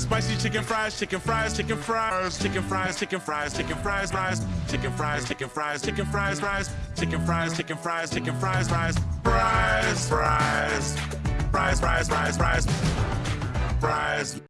Spicy chicken fries, chicken fries, chicken fries, chicken fries, chicken fries, chicken fries, fries, chicken fries, chicken fries, chicken fries, fries, chicken fries, chicken fries, chicken fries, fries, fries, fries, fries, fries, fries, fries, fries.